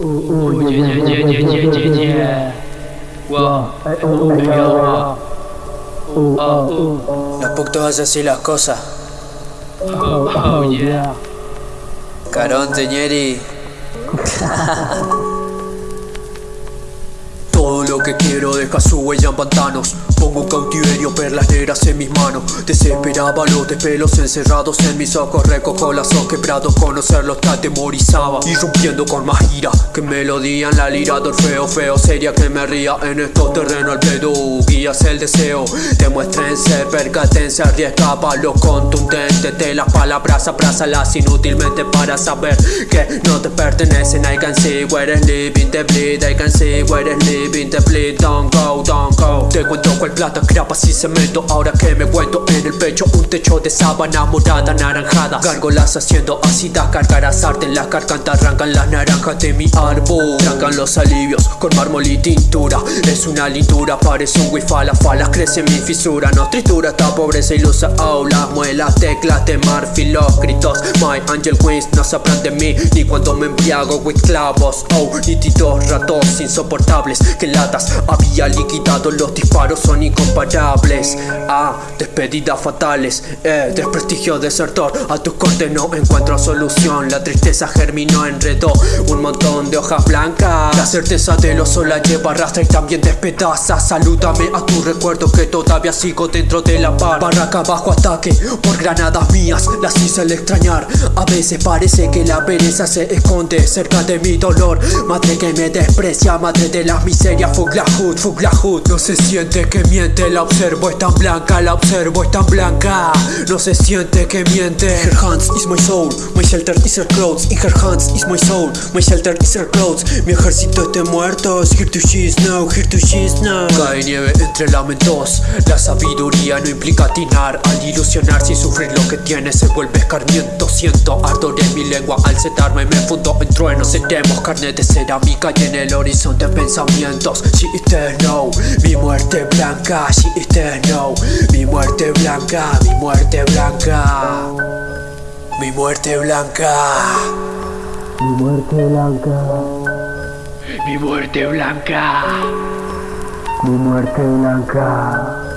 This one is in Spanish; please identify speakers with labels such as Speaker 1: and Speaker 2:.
Speaker 1: Ooh, yeah, yeah, yeah, yeah, yeah, yeah, yeah. Wow, oh, yeah. Oh, oh,
Speaker 2: No puc todas así las cosas.
Speaker 1: oh, oh, yeah.
Speaker 2: Caronte, ñeri. Que quiero deja su huella en pantanos. Pongo un cautiverio, perlas negras en mis manos. Desesperaba los despelos encerrados en mis ojos. Recojo lazos quebrados, conocerlos te atemorizaba Irrumpiendo con más ira que melodía en la lira. De Orfeo Feo sería que me ría en estos terrenos al pedo Guías el deseo, demuéstrense, percatense, arriesgaba lo contundente De las palabras abrazalas inútilmente para saber que no te pertenecen I can see where is living the bleed I can see where is living the bleed Don't go, don't go. Te cuento cual plata, grapas y cemento Ahora que me cuento en el pecho un techo de sábana morada anaranjada. Gárgolas haciendo ácida, cargarás arte en la garganta Arrancan las naranjas de mi árbol. Trancan los alivios con mármol y tintura Es una lindura, parece un wifi La falas crece mi fisura, no tritura esta pobreza ilusa. Oh, las muelas, teclas de marfil, los gritos My angel wings no sabrán de mí. Ni cuando me embriago with clavos. Oh, nítidos ratos insoportables. Que latas había liquidado. Los disparos son incomparables. Ah, despedidas fatales. Eh, desprestigio desertor. A tus cortes no encuentro solución. La tristeza germinó, enredó Un montón de hojas blancas. La certeza de lo sola lleva arrastra y también despedaza Salúdame a tu recuerdo que todavía sigo dentro de la par. Barraca bajo ataque por granadas mías Las hice al extrañar. A veces parece que la pereza se esconde cerca de mi dolor. Madre que me desprecia, madre de las miserias. Fuck la hood, fuck la hood. No se siente que miente, la observo es tan blanca La observo es tan blanca. No se siente que miente. Her hands is my soul, my shelter is her clothes. In her hands is my soul, my shelter is her clothes. Mi ejército es de muertos Here to she's now, here to she's now Cae nieve entre lamentos La sabiduría no implica atinar Al ilusionarse y sufrir lo que tiene Se vuelve escarmiento. Siento ardor en mi lengua al setarme Me fundo en truenos. Seremos carne de cerámica y en el horizonte pensamientos. She is there now Mi muerte blanca. She is there now Mi muerte blanca Mi muerte blanca. Mi muerte blanca.
Speaker 1: Mi muerte blanca. Mi muerte blanca. Mi muerte blanca.